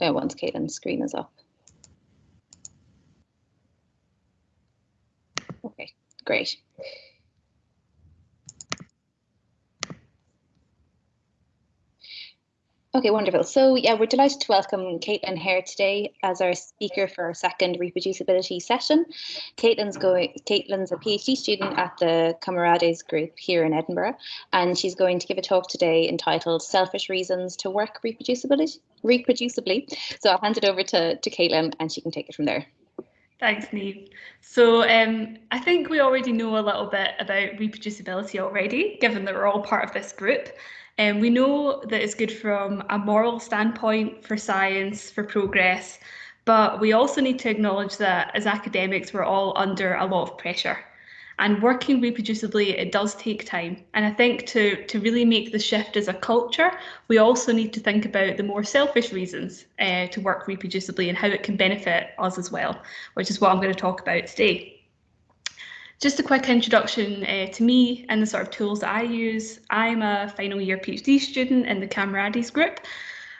uh, once Caitlin's screen is up. Okay, great. Okay, wonderful. So yeah, we're delighted to welcome Caitlin here today as our speaker for our second reproducibility session. Caitlin's going. Caitlin's a PhD student at the Camarades Group here in Edinburgh, and she's going to give a talk today entitled "Selfish Reasons to Work Reproducibility." Reproducibly. So I'll hand it over to to Caitlin, and she can take it from there. Thanks, Neve. So um, I think we already know a little bit about reproducibility already, given that we're all part of this group. And um, we know that it's good from a moral standpoint for science, for progress, but we also need to acknowledge that as academics, we're all under a lot of pressure. And working reproducibly, it does take time. And I think to, to really make the shift as a culture, we also need to think about the more selfish reasons uh, to work reproducibly and how it can benefit us as well, which is what I'm going to talk about today. Just a quick introduction uh, to me and the sort of tools that I use. I'm a final year PhD student in the Camarades group.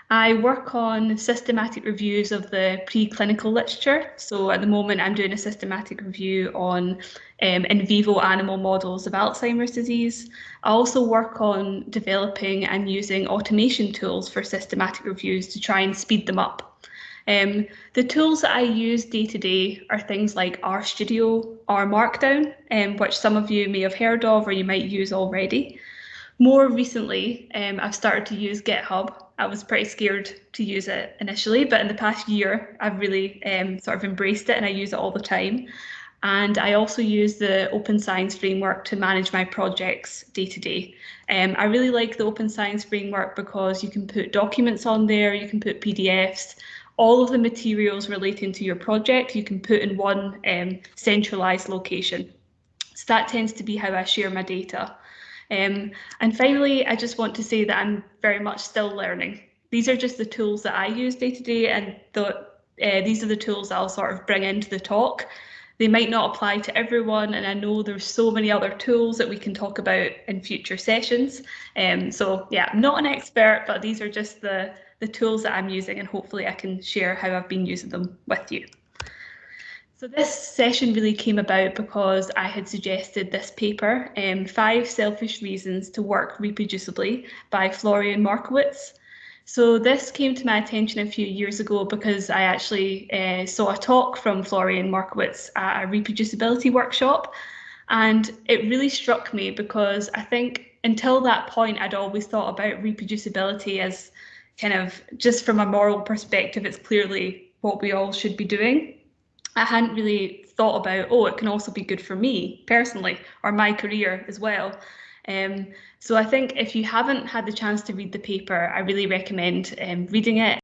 I work on systematic reviews of the preclinical literature. So at the moment, I'm doing a systematic review on um, in vivo animal models of Alzheimer's disease. I also work on developing and using automation tools for systematic reviews to try and speed them up. Um, the tools that I use day to day are things like RStudio or Markdown, um, which some of you may have heard of or you might use already. More recently, um, I've started to use GitHub. I was pretty scared to use it initially, but in the past year, I've really um, sort of embraced it and I use it all the time. And I also use the Open Science Framework to manage my projects day to day. Um, I really like the Open Science Framework because you can put documents on there, you can put PDFs, all of the materials relating to your project you can put in one um, centralized location. So that tends to be how I share my data. Um, and finally, I just want to say that I'm very much still learning. These are just the tools that I use day to day and the, uh, these are the tools I'll sort of bring into the talk. They might not apply to everyone and I know there's so many other tools that we can talk about in future sessions. Um, so yeah, I'm not an expert, but these are just the, the tools that I'm using and hopefully I can share how I've been using them with you. So this session really came about because I had suggested this paper, um, Five Selfish Reasons to Work Reproducibly by Florian Markowetz. So this came to my attention a few years ago because I actually uh, saw a talk from Florian Markowetz at a reproducibility workshop and it really struck me because I think until that point I'd always thought about reproducibility as kind of just from a moral perspective, it's clearly what we all should be doing. I hadn't really thought about, oh, it can also be good for me personally or my career as well. Um, so I think if you haven't had the chance to read the paper, I really recommend um, reading it.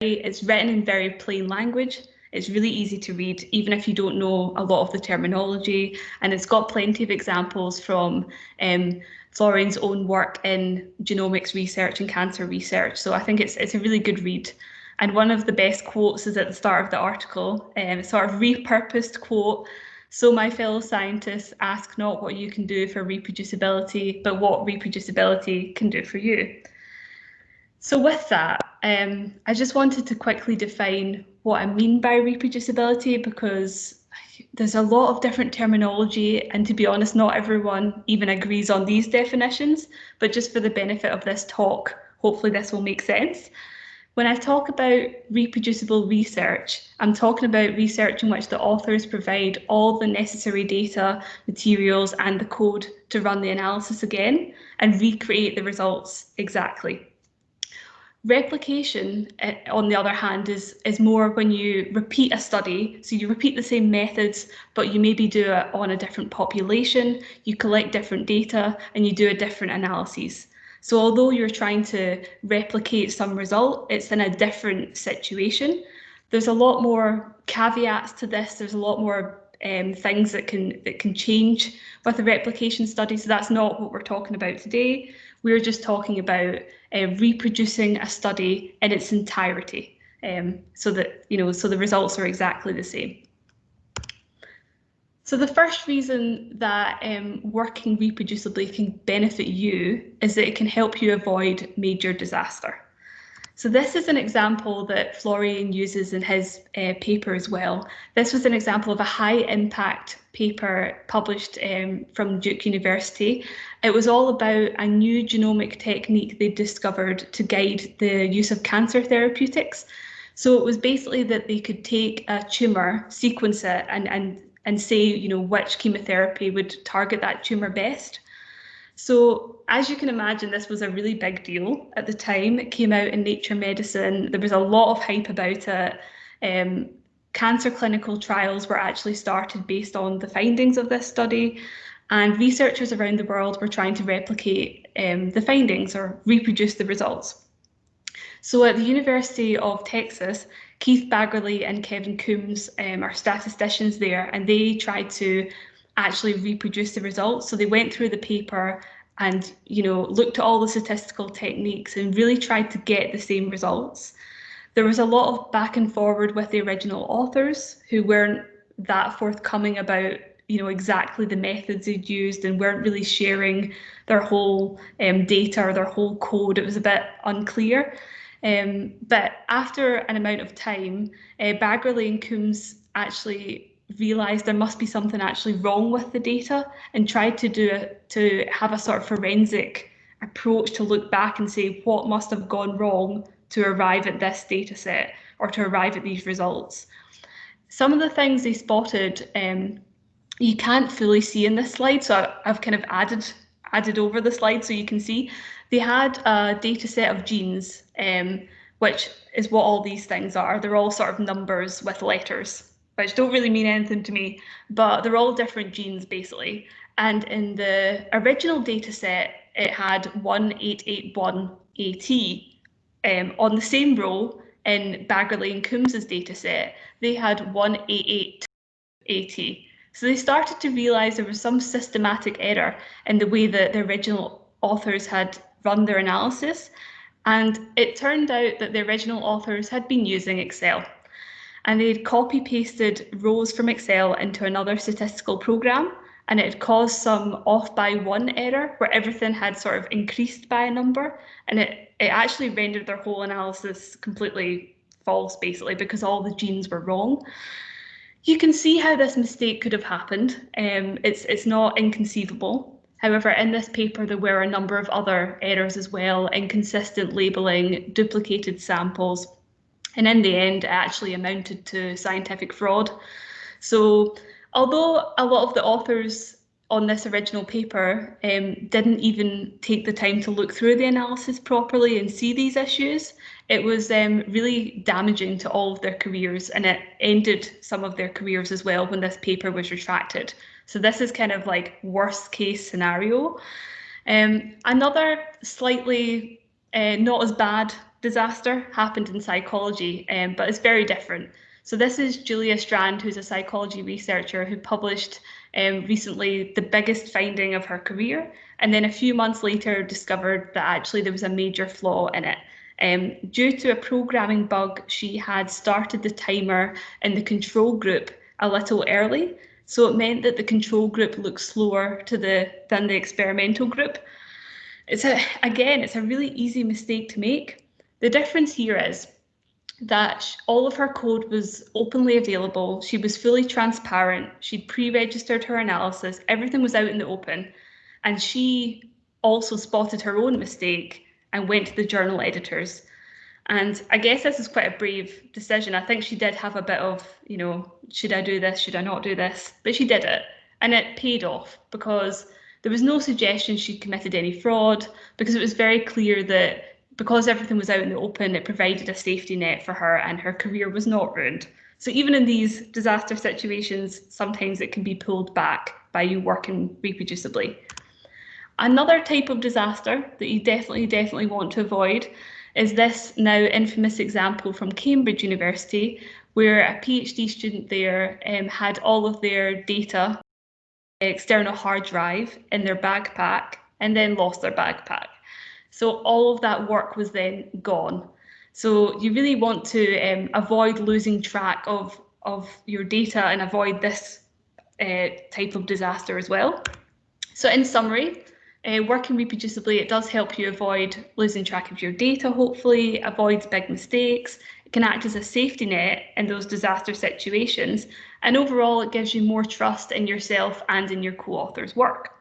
It's written in very plain language. It's really easy to read, even if you don't know a lot of the terminology. And it's got plenty of examples from um, Florian's own work in genomics research and cancer research. So I think it's it's a really good read. And one of the best quotes is at the start of the article, um, sort of repurposed quote. So my fellow scientists ask not what you can do for reproducibility, but what reproducibility can do for you. So with that, um, I just wanted to quickly define what I mean by reproducibility because there's a lot of different terminology and to be honest not everyone even agrees on these definitions but just for the benefit of this talk hopefully this will make sense when I talk about reproducible research, I'm talking about research in which the authors provide all the necessary data, materials and the code to run the analysis again and recreate the results exactly. Replication, uh, on the other hand, is, is more when you repeat a study. So you repeat the same methods, but you maybe do it on a different population, you collect different data, and you do a different analysis. So although you're trying to replicate some result, it's in a different situation. There's a lot more caveats to this. There's a lot more um, things that can that can change with a replication study. So that's not what we're talking about today. We're just talking about uh, reproducing a study in its entirety um, so that, you know, so the results are exactly the same. So the first reason that um, working reproducibly can benefit you is that it can help you avoid major disaster. So this is an example that Florian uses in his uh, paper as well. This was an example of a high impact paper published um, from Duke University. It was all about a new genomic technique they discovered to guide the use of cancer therapeutics. So it was basically that they could take a tumour, sequence it and, and, and say, you know, which chemotherapy would target that tumour best. So as you can imagine, this was a really big deal at the time. It came out in Nature Medicine. There was a lot of hype about it. Um, cancer clinical trials were actually started based on the findings of this study. And researchers around the world were trying to replicate um, the findings or reproduce the results. So at the University of Texas, Keith Baggerly and Kevin Coombes um, are statisticians there, and they tried to actually reproduce the results. So they went through the paper and you know looked at all the statistical techniques and really tried to get the same results. There was a lot of back and forward with the original authors who weren't that forthcoming about you know exactly the methods they'd used and weren't really sharing their whole um, data or their whole code. It was a bit unclear. Um, but after an amount of time, uh, Baggerly and Coombes actually realized there must be something actually wrong with the data and tried to do it to have a sort of forensic approach to look back and say what must have gone wrong to arrive at this data set or to arrive at these results. Some of the things they spotted um, you can't fully see in this slide, so I've kind of added added over the slide so you can see. They had a data set of genes, um, which is what all these things are. They're all sort of numbers with letters which don't really mean anything to me, but they're all different genes basically. And in the original data set, it had 1881AT. Um, on the same row in Baggerly and Coombes's data set, they had 188AT. So they started to realize there was some systematic error in the way that the original authors had run their analysis. And it turned out that the original authors had been using Excel and they'd copy pasted rows from Excel into another statistical program and it had caused some off by one error where everything had sort of increased by a number and it, it actually rendered their whole analysis completely false basically because all the genes were wrong. You can see how this mistake could have happened. Um, it's, it's not inconceivable. However, in this paper, there were a number of other errors as well, inconsistent labelling, duplicated samples, and in the end, it actually amounted to scientific fraud. So although a lot of the authors on this original paper um, didn't even take the time to look through the analysis properly and see these issues, it was um, really damaging to all of their careers and it ended some of their careers as well when this paper was retracted. So this is kind of like worst case scenario. Um, another slightly uh, not as bad disaster happened in psychology, um, but it's very different. So this is Julia Strand, who's a psychology researcher who published um, recently the biggest finding of her career, and then a few months later discovered that actually there was a major flaw in it. Um, due to a programming bug, she had started the timer in the control group a little early, so it meant that the control group looked slower to the than the experimental group. It's a again, it's a really easy mistake to make. The difference here is that all of her code was openly available. She was fully transparent. She'd pre-registered her analysis. Everything was out in the open. And she also spotted her own mistake and went to the journal editors. And I guess this is quite a brave decision. I think she did have a bit of, you know, should I do this? Should I not do this? But she did it. And it paid off because there was no suggestion she'd committed any fraud because it was very clear that because everything was out in the open, it provided a safety net for her and her career was not ruined. So even in these disaster situations, sometimes it can be pulled back by you working reproducibly. Another type of disaster that you definitely, definitely want to avoid is this now infamous example from Cambridge University, where a PhD student there um, had all of their data, external hard drive in their backpack, and then lost their backpack. So all of that work was then gone. So you really want to um, avoid losing track of, of your data and avoid this uh, type of disaster as well. So in summary, uh, working reproducibly, it does help you avoid losing track of your data, hopefully, avoids big mistakes. It can act as a safety net in those disaster situations. And overall, it gives you more trust in yourself and in your co-author's work.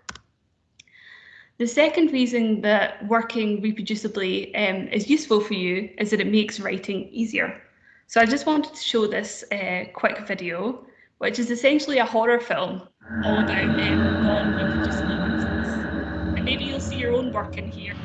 The second reason that working reproducibly um, is useful for you is that it makes writing easier. So I just wanted to show this uh, quick video, which is essentially a horror film all about um, non-reproducible answers. And maybe you'll see your own work in here.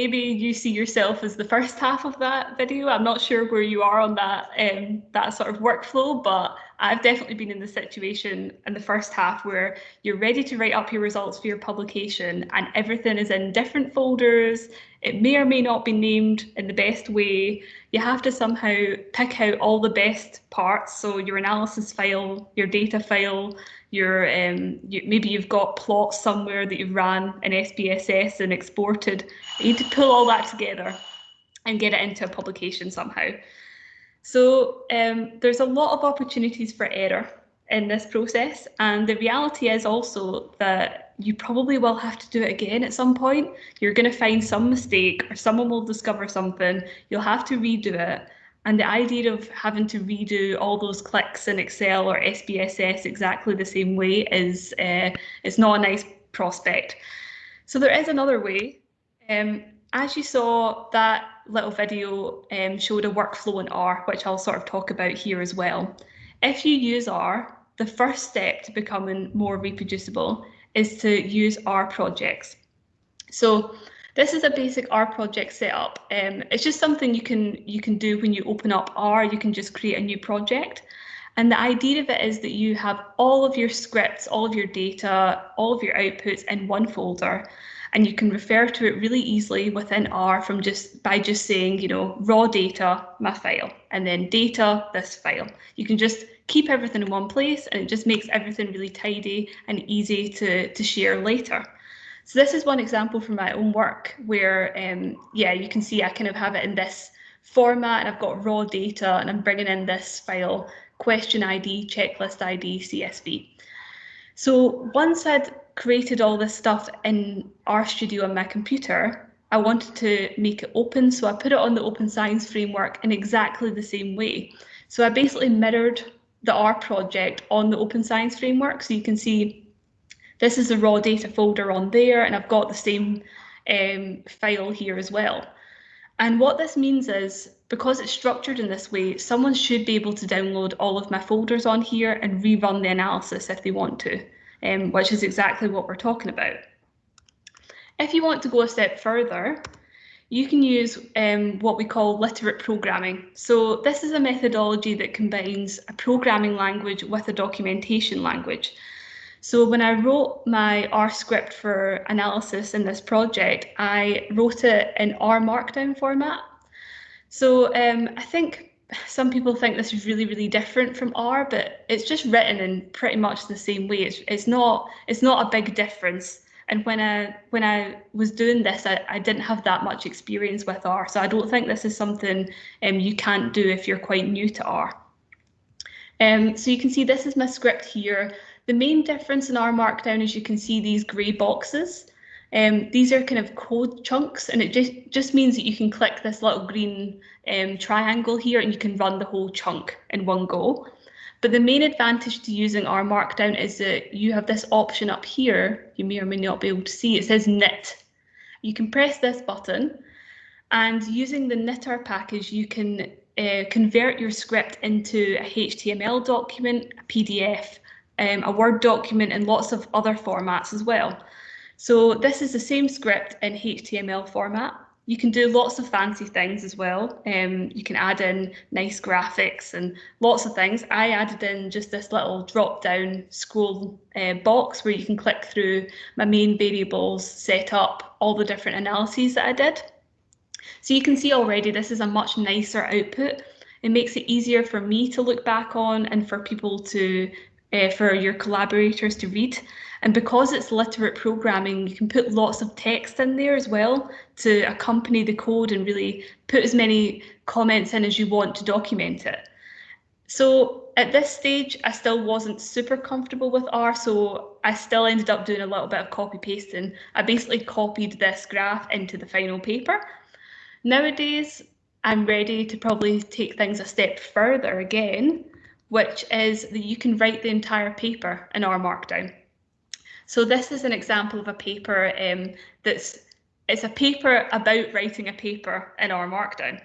Maybe you see yourself as the first half of that video. I'm not sure where you are on that um, that sort of workflow, but I've definitely been in the situation in the first half where you're ready to write up your results for your publication and everything is in different folders. It may or may not be named in the best way. You have to somehow pick out all the best parts. So your analysis file, your data file, your um, you, maybe you've got plots somewhere that you've ran in SPSS and exported. You need to pull all that together and get it into a publication somehow. So um, there's a lot of opportunities for error in this process. And the reality is also that you probably will have to do it again at some point. You're going to find some mistake or someone will discover something. You'll have to redo it. And the idea of having to redo all those clicks in Excel or SPSS exactly the same way is uh, it's not a nice prospect. So there is another way. Um, as you saw, that little video um, showed a workflow in R, which I'll sort of talk about here as well. If you use R, the first step to becoming more reproducible is to use R projects. So this is a basic R project setup. Um, it's just something you can you can do when you open up R. You can just create a new project. And the idea of it is that you have all of your scripts, all of your data, all of your outputs in one folder and you can refer to it really easily within R from just by just saying, you know, raw data, my file, and then data, this file. You can just keep everything in one place and it just makes everything really tidy and easy to, to share later. So this is one example from my own work where, um, yeah, you can see I kind of have it in this format and I've got raw data and I'm bringing in this file, question ID, checklist ID, CSV. So once I'd created all this stuff in RStudio on my computer, I wanted to make it open. So I put it on the Open Science Framework in exactly the same way. So I basically mirrored the R project on the Open Science Framework. So you can see this is the raw data folder on there, and I've got the same um, file here as well. And what this means is, because it's structured in this way, someone should be able to download all of my folders on here and rerun the analysis if they want to um, which is exactly what we're talking about. If you want to go a step further, you can use um, what we call literate programming. So this is a methodology that combines a programming language with a documentation language. So when I wrote my R script for analysis in this project, I wrote it in R Markdown format. So um, I think some people think this is really, really different from R, but it's just written in pretty much the same way. It's, it's not it's not a big difference. And when I when I was doing this, I, I didn't have that much experience with R, so I don't think this is something um, you can't do if you're quite new to R. Um, so you can see this is my script here. The main difference in R Markdown is you can see these grey boxes. Um, these are kind of code chunks and it just, just means that you can click this little green um, triangle here and you can run the whole chunk in one go. But the main advantage to using R Markdown is that you have this option up here, you may or may not be able to see, it says knit. You can press this button and using the knitr package, you can uh, convert your script into a HTML document, a PDF, um, a Word document and lots of other formats as well. So this is the same script in HTML format. You can do lots of fancy things as well. Um, you can add in nice graphics and lots of things. I added in just this little drop down scroll uh, box where you can click through my main variables, set up all the different analyses that I did. So you can see already this is a much nicer output. It makes it easier for me to look back on and for people to uh, for your collaborators to read. And because it's literate programming, you can put lots of text in there as well to accompany the code and really put as many comments in as you want to document it. So at this stage, I still wasn't super comfortable with R, so I still ended up doing a little bit of copy pasting. I basically copied this graph into the final paper. Nowadays, I'm ready to probably take things a step further again which is that you can write the entire paper in R Markdown. So this is an example of a paper um, that's it's a paper about writing a paper in R Markdown.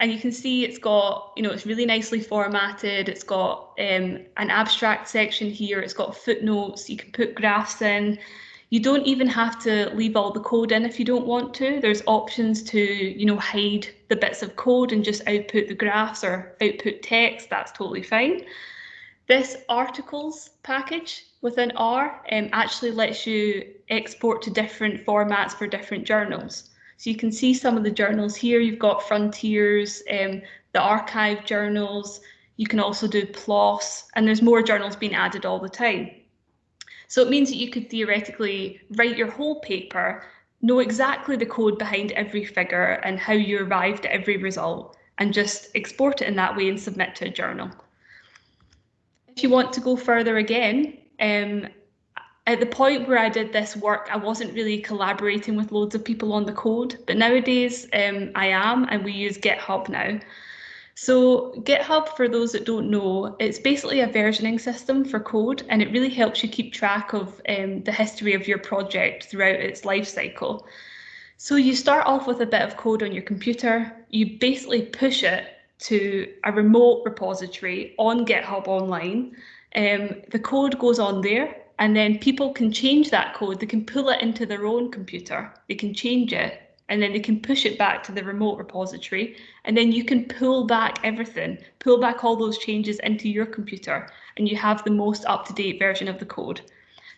And you can see it's got, you know, it's really nicely formatted. It's got um, an abstract section here. It's got footnotes. You can put graphs in. You don't even have to leave all the code in if you don't want to. There's options to, you know, hide the bits of code and just output the graphs or output text. That's totally fine. This rticles package within R um, actually lets you export to different formats for different journals. So you can see some of the journals here. You've got Frontiers, um, the arXiv journals. You can also do PLOS, and there's more journals being added all the time. So it means that you could theoretically write your whole paper, know exactly the code behind every figure and how you arrived at every result, and just export it in that way and submit to a journal. If you want to go further again, um, at the point where I did this work, I wasn't really collaborating with loads of people on the code, but nowadays um, I am, and we use GitHub now. So GitHub, for those that don't know, it's basically a versioning system for code and it really helps you keep track of um, the history of your project throughout its life cycle. So you start off with a bit of code on your computer, you basically push it to a remote repository on GitHub online. Um, the code goes on there and then people can change that code. They can pull it into their own computer. They can change it and then they can push it back to the remote repository and then you can pull back everything, pull back all those changes into your computer and you have the most up-to-date version of the code.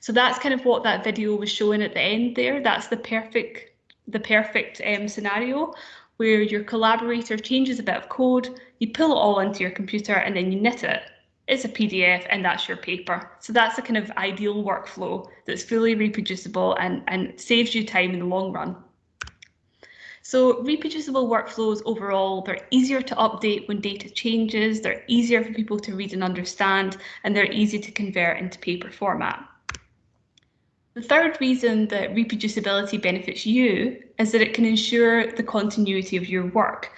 So that's kind of what that video was showing at the end there. That's the perfect, the perfect um, scenario where your collaborator changes a bit of code, you pull it all into your computer and then you knit it. It's a PDF and that's your paper. So that's a kind of ideal workflow that's fully reproducible and, and saves you time in the long run. So reproducible workflows overall, they're easier to update when data changes, they're easier for people to read and understand, and they're easy to convert into paper format. The third reason that reproducibility benefits you is that it can ensure the continuity of your work.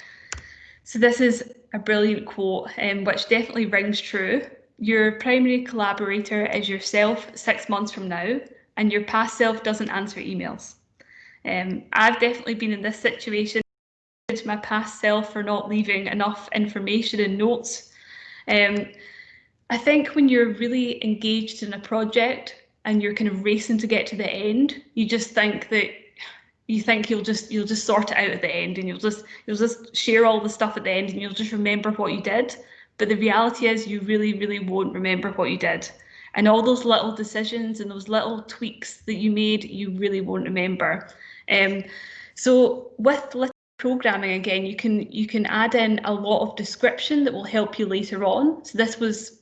So this is a brilliant quote, um, which definitely rings true. Your primary collaborator is yourself six months from now, and your past self doesn't answer emails. Um, I've definitely been in this situation to my past self for not leaving enough information and notes. Um, I think when you're really engaged in a project and you're kind of racing to get to the end, you just think that you think you'll just you'll just sort it out at the end and you'll just you'll just share all the stuff at the end and you'll just remember what you did. But the reality is you really, really won't remember what you did. And all those little decisions and those little tweaks that you made, you really won't remember. Um, so with programming again, you can you can add in a lot of description that will help you later on. So this was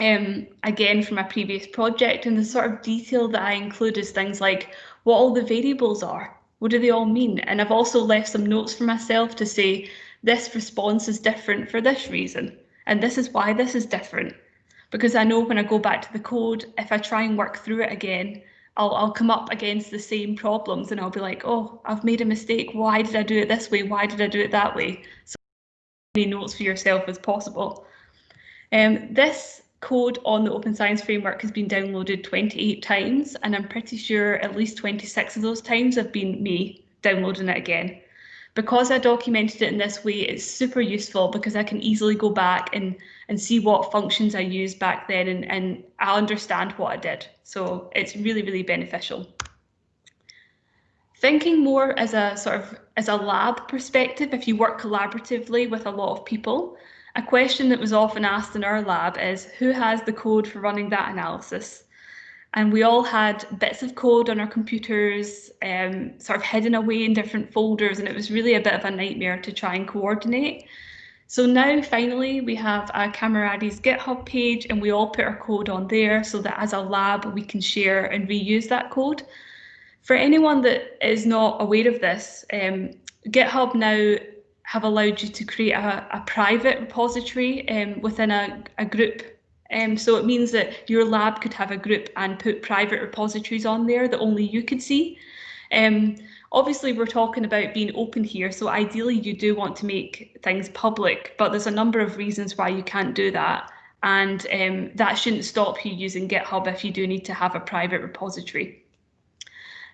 um, again from a previous project and the sort of detail that I include is things like what all the variables are. What do they all mean? And I've also left some notes for myself to say this response is different for this reason. And this is why this is different. Because I know when I go back to the code, if I try and work through it again, I'll, I'll come up against the same problems and I'll be like, oh, I've made a mistake. Why did I do it this way? Why did I do it that way? So many notes for yourself as possible. Um, this code on the Open Science Framework has been downloaded 28 times, and I'm pretty sure at least 26 of those times have been me downloading it again. Because I documented it in this way, it's super useful because I can easily go back and, and see what functions I used back then and, and I understand what I did. So it's really, really beneficial. Thinking more as a sort of as a lab perspective, if you work collaboratively with a lot of people, a question that was often asked in our lab is who has the code for running that analysis? And we all had bits of code on our computers, um, sort of hidden away in different folders, and it was really a bit of a nightmare to try and coordinate. So now finally we have a Camarades GitHub page and we all put our code on there so that as a lab we can share and reuse that code. For anyone that is not aware of this, um, GitHub now have allowed you to create a, a private repository um, within a, a group. Um, so it means that your lab could have a group and put private repositories on there that only you could see. Um, obviously, we're talking about being open here, so ideally you do want to make things public, but there's a number of reasons why you can't do that. And um, that shouldn't stop you using GitHub if you do need to have a private repository.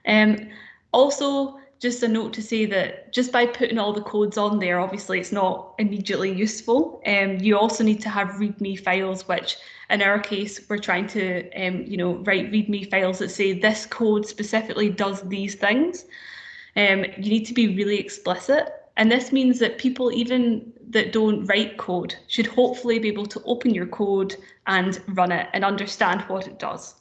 Um, also, just a note to say that just by putting all the codes on there, obviously it's not immediately useful. Um, you also need to have README files, which in our case, we're trying to, um, you know, write README files that say this code specifically does these things. Um, you need to be really explicit. And this means that people, even that don't write code, should hopefully be able to open your code and run it and understand what it does.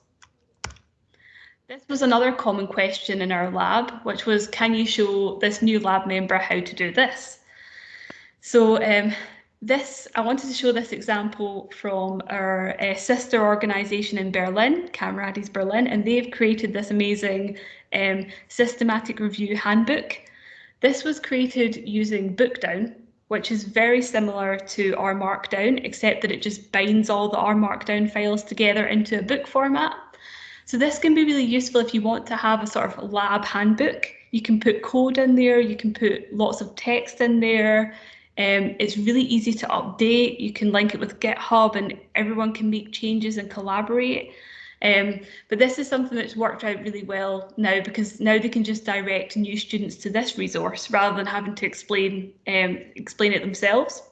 This was another common question in our lab, which was, can you show this new lab member how to do this? So um, this, I wanted to show this example from our uh, sister organisation in Berlin, Camarades Berlin, and they've created this amazing um, systematic review handbook. This was created using Bookdown, which is very similar to R Markdown, except that it just binds all the R Markdown files together into a book format. So this can be really useful if you want to have a sort of lab handbook. You can put code in there, you can put lots of text in there. Um, it's really easy to update. You can link it with GitHub and everyone can make changes and collaborate. Um, but this is something that's worked out really well now because now they can just direct new students to this resource rather than having to explain um, explain it themselves.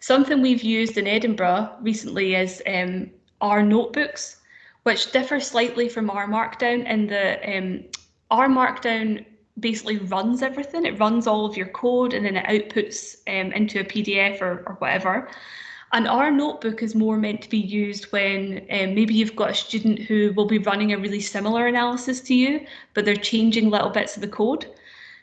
Something we've used in Edinburgh recently is um, R notebooks which differ slightly from R Markdown in the um, R Markdown basically runs everything. It runs all of your code and then it outputs um, into a PDF or, or whatever. And R notebook is more meant to be used when um, maybe you've got a student who will be running a really similar analysis to you, but they're changing little bits of the code.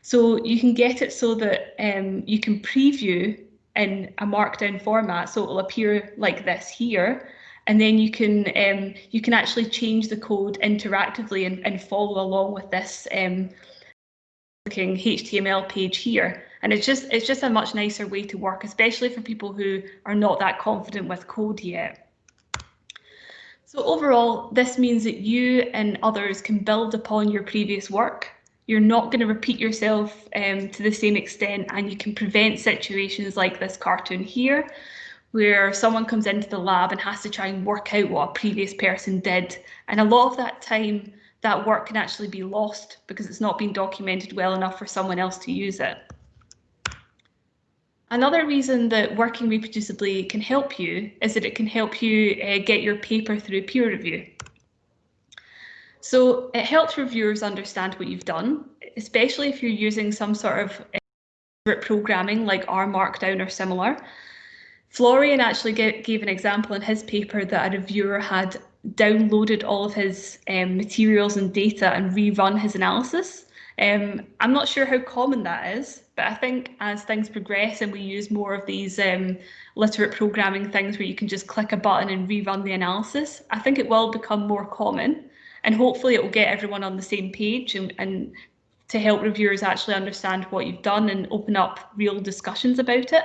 So you can get it so that um, you can preview in a markdown format. So it will appear like this here and then you can um, you can actually change the code interactively and, and follow along with this um, looking HTML page here. And it's just it's just a much nicer way to work, especially for people who are not that confident with code yet. So overall, this means that you and others can build upon your previous work. You're not going to repeat yourself um, to the same extent and you can prevent situations like this cartoon here where someone comes into the lab and has to try and work out what a previous person did. And a lot of that time, that work can actually be lost because it's not been documented well enough for someone else to use it. Another reason that working reproducibly can help you is that it can help you uh, get your paper through peer review. So it helps reviewers understand what you've done, especially if you're using some sort of uh, programming like R Markdown or similar, Florian actually gave an example in his paper that a reviewer had downloaded all of his um, materials and data and rerun his analysis. Um, I'm not sure how common that is, but I think as things progress and we use more of these um, literate programming things where you can just click a button and rerun the analysis, I think it will become more common and hopefully it will get everyone on the same page and, and to help reviewers actually understand what you've done and open up real discussions about it.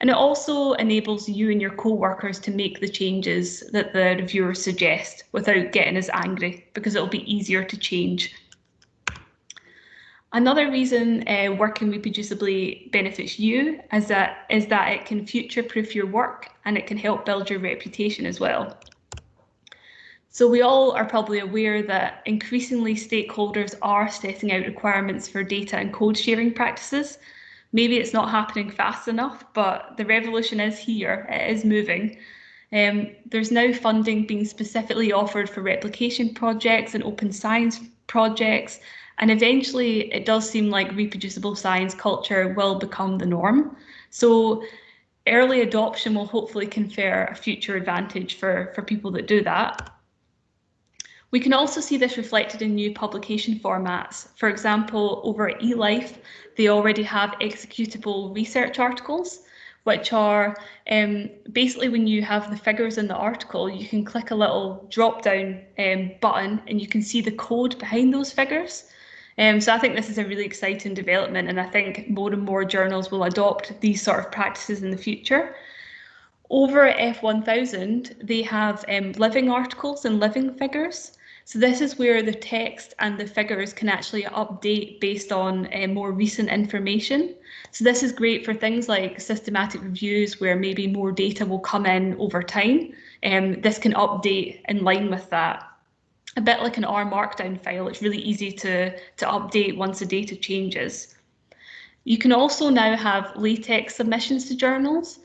And it also enables you and your co-workers to make the changes that the reviewers suggest without getting as angry because it'll be easier to change. Another reason uh, working reproducibly benefits you is that, is that it can future-proof your work and it can help build your reputation as well. So we all are probably aware that increasingly stakeholders are setting out requirements for data and code sharing practices. Maybe it's not happening fast enough, but the revolution is here, it is moving. Um, there's now funding being specifically offered for replication projects and open science projects, and eventually it does seem like reproducible science culture will become the norm. So early adoption will hopefully confer a future advantage for, for people that do that. We can also see this reflected in new publication formats. For example, over at eLife, they already have executable research articles, which are um, basically when you have the figures in the article, you can click a little drop down um, button and you can see the code behind those figures. Um, so I think this is a really exciting development and I think more and more journals will adopt these sort of practices in the future. Over at F1000, they have um, living articles and living figures. So this is where the text and the figures can actually update based on uh, more recent information. So this is great for things like systematic reviews where maybe more data will come in over time. Um, this can update in line with that. A bit like an R Markdown file, it's really easy to, to update once the data changes. You can also now have LaTeX submissions to journals.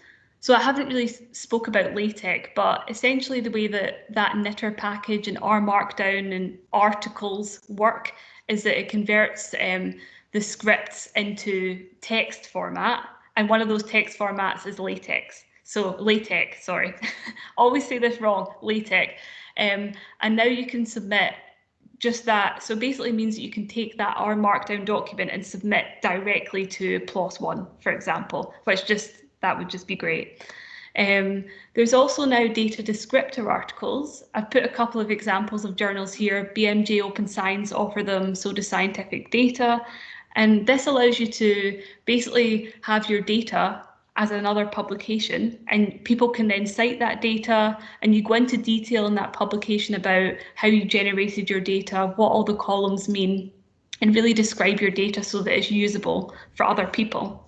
So I haven't really spoke about LaTeX, but essentially the way that that knitr package and R Markdown and rticles work is that it converts um, the scripts into text format, and one of those text formats is LaTeX. So LaTeX, sorry, always say this wrong, LaTeX. Um, and now you can submit just that. So basically means that you can take that R Markdown document and submit directly to PLOS One, for example, which just that would just be great. Um, there's also now data descriptor articles. I've put a couple of examples of journals here. BMJ Open Science offer them, so does Scientific Data. And this allows you to basically have your data as another publication and people can then cite that data and you go into detail in that publication about how you generated your data, what all the columns mean, and really describe your data so that it's usable for other people.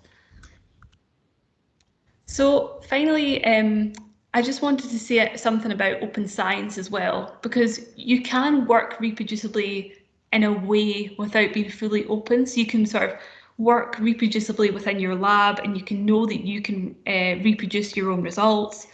So finally, um, I just wanted to say something about open science as well, because you can work reproducibly in a way without being fully open. So you can sort of work reproducibly within your lab and you can know that you can uh, reproduce your own results.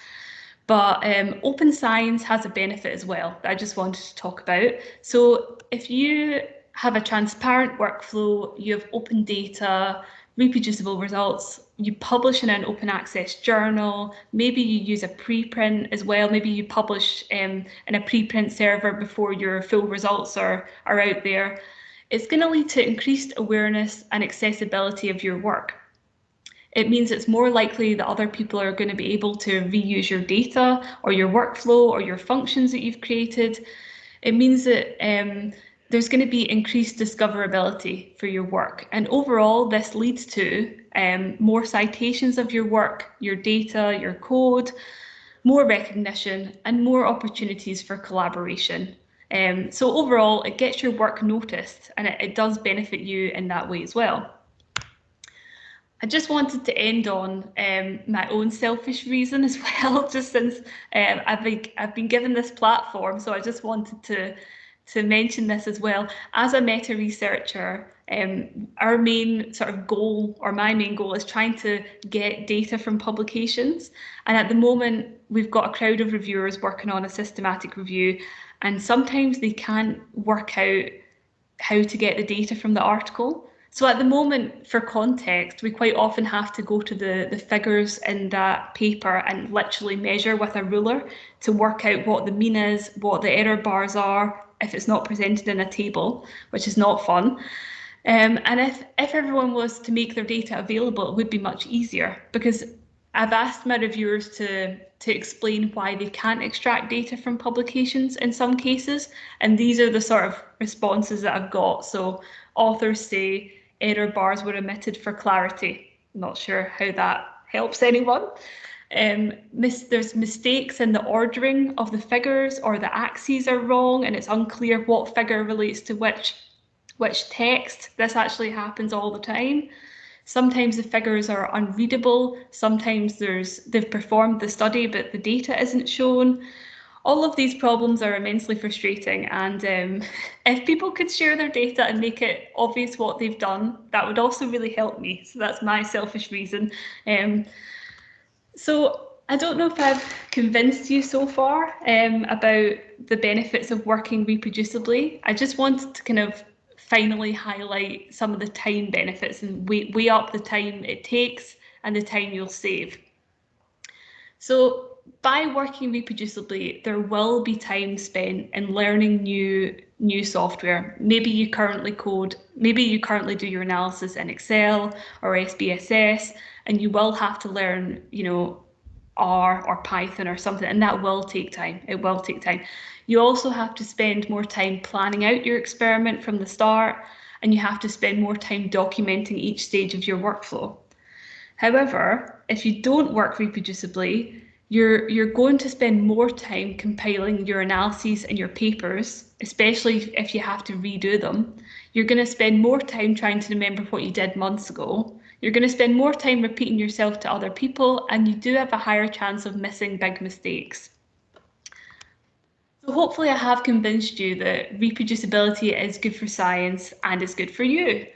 But um, open science has a benefit as well that I just wanted to talk about. So if you have a transparent workflow, you have open data, reproducible results, you publish in an open access journal, maybe you use a preprint as well, maybe you publish um, in a preprint server before your full results are, are out there. It's going to lead to increased awareness and accessibility of your work. It means it's more likely that other people are going to be able to reuse your data or your workflow or your functions that you've created. It means that um, there's going to be increased discoverability for your work. And overall, this leads to um, more citations of your work, your data, your code, more recognition and more opportunities for collaboration. Um, so overall, it gets your work noticed and it, it does benefit you in that way as well. I just wanted to end on um, my own selfish reason as well, just since um, I've, been, I've been given this platform. So I just wanted to to mention this as well. As a meta researcher, um, our main sort of goal, or my main goal, is trying to get data from publications. And at the moment, we've got a crowd of reviewers working on a systematic review, and sometimes they can't work out how to get the data from the article. So at the moment, for context, we quite often have to go to the, the figures in that paper and literally measure with a ruler to work out what the mean is, what the error bars are, if it's not presented in a table, which is not fun. Um, and if, if everyone was to make their data available, it would be much easier because I've asked my reviewers to, to explain why they can't extract data from publications in some cases, and these are the sort of responses that I've got. So authors say error bars were omitted for clarity. Not sure how that helps anyone. Um, mis there's mistakes in the ordering of the figures or the axes are wrong and it's unclear what figure relates to which which text. This actually happens all the time. Sometimes the figures are unreadable. Sometimes there's they've performed the study, but the data isn't shown. All of these problems are immensely frustrating. And um, if people could share their data and make it obvious what they've done, that would also really help me. So that's my selfish reason. Um, so I don't know if I've convinced you so far um, about the benefits of working reproducibly. I just wanted to kind of finally highlight some of the time benefits and weigh, weigh up the time it takes and the time you'll save. So by working reproducibly, there will be time spent in learning new new software. Maybe you currently code, maybe you currently do your analysis in Excel or SPSS, and you will have to learn, you know, R or Python or something, and that will take time. It will take time. You also have to spend more time planning out your experiment from the start, and you have to spend more time documenting each stage of your workflow. However, if you don't work reproducibly, you're you're going to spend more time compiling your analyses and your papers, especially if you have to redo them. You're going to spend more time trying to remember what you did months ago. You're going to spend more time repeating yourself to other people, and you do have a higher chance of missing big mistakes. So hopefully I have convinced you that reproducibility is good for science and is good for you.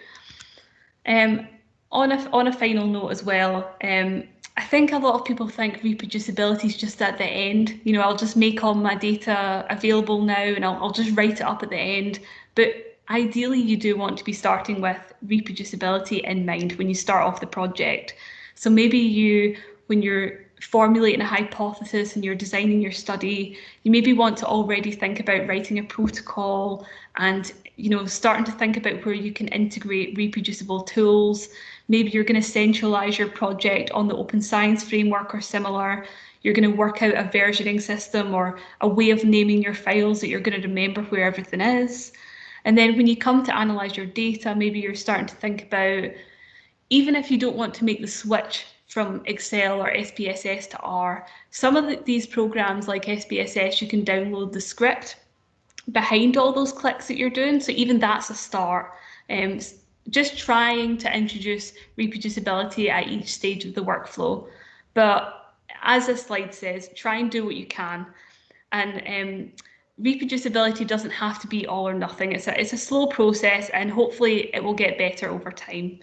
Um, on a on a final note as well, um, I think a lot of people think reproducibility is just at the end. You know, I'll just make all my data available now and I'll, I'll just write it up at the end. But ideally, you do want to be starting with reproducibility in mind when you start off the project. So maybe you, when you're formulating a hypothesis and you're designing your study, you maybe want to already think about writing a protocol and you know starting to think about where you can integrate reproducible tools Maybe you're going to centralize your project on the open science framework or similar. You're going to work out a versioning system or a way of naming your files that you're going to remember where everything is. And then when you come to analyze your data, maybe you're starting to think about, even if you don't want to make the switch from Excel or SPSS to R, some of the, these programs like SPSS, you can download the script behind all those clicks that you're doing. So even that's a start. Um, just trying to introduce reproducibility at each stage of the workflow. But as this slide says, try and do what you can. And um, reproducibility doesn't have to be all or nothing. It's a, it's a slow process and hopefully it will get better over time.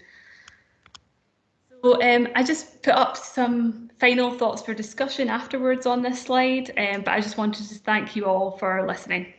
So um, I just put up some final thoughts for discussion afterwards on this slide, um, but I just wanted to thank you all for listening.